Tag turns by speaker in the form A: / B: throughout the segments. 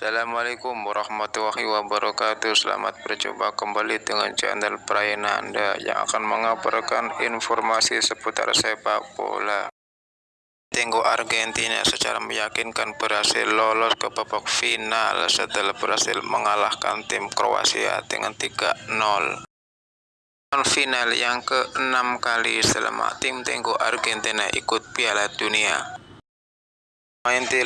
A: Assalamualaikum warahmatullahi wabarakatuh. Selamat berjumpa kembali dengan channel Prayana Anda Yang akan mengabarkan informasi seputar sepak bola. Tenggo Argentina secara meyakinkan berhasil lolos ke babak final setelah berhasil mengalahkan tim Kroasia dengan 3-0 final yang ke-6 kali selama tim Tenggo Argentina ikut Piala Dunia Main di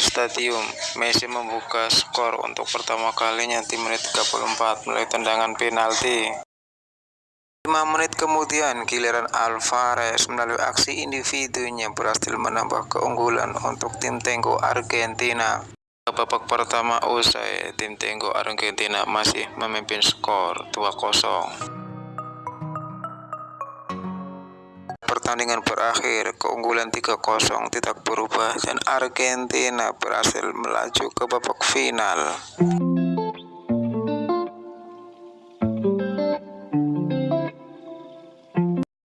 A: Stadium, Messi membuka skor untuk pertama kalinya di menit 34 melalui tendangan penalti. 5 menit kemudian, giliran Alvarez melalui aksi individunya berhasil menambah keunggulan untuk tim Tenggo Argentina. Babak pertama usai, tim Tenggo Argentina masih memimpin skor 2-0. Pertandingan berakhir, keunggulan 3-0 tidak berubah dan Argentina berhasil melaju ke babak final.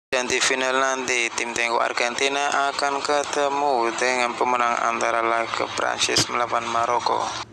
A: Dan di final nanti, tim Tenggo Argentina akan ketemu dengan pemenang antara laga Prancis melawan Maroko.